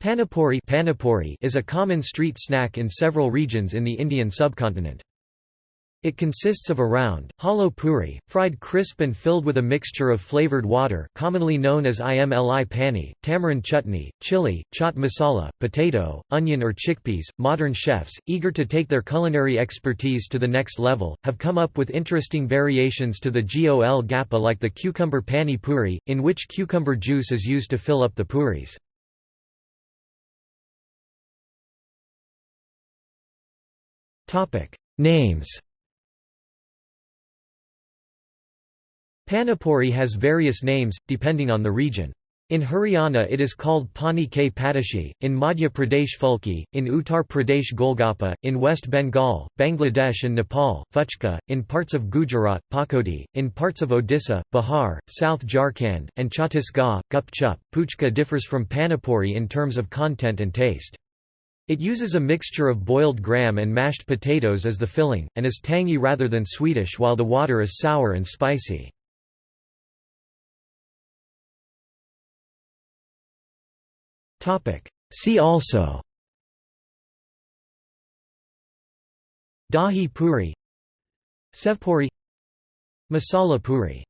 Panipuri, Panipuri is a common street snack in several regions in the Indian subcontinent. It consists of a round, hollow puri, fried crisp and filled with a mixture of flavored water commonly known as imli pani, tamarind chutney, chili, chaat masala, potato, onion or chickpeas. Modern chefs, eager to take their culinary expertise to the next level, have come up with interesting variations to the gol gappa like the cucumber pani puri, in which cucumber juice is used to fill up the puris. Names Panipuri has various names, depending on the region. In Haryana it is called Pani K Patashi, in Madhya Pradesh Fulki, in Uttar Pradesh Golgappa, in West Bengal, Bangladesh and Nepal, Fuchka, in parts of Gujarat, Pakodi, in parts of Odisha, Bihar, South Jharkhand, and Chhattisgarh, Gup Chup. Puchka differs from Panipuri in terms of content and taste. It uses a mixture of boiled gram and mashed potatoes as the filling, and is tangy rather than sweetish while the water is sour and spicy. See also Dahi puri Sevpuri Masala puri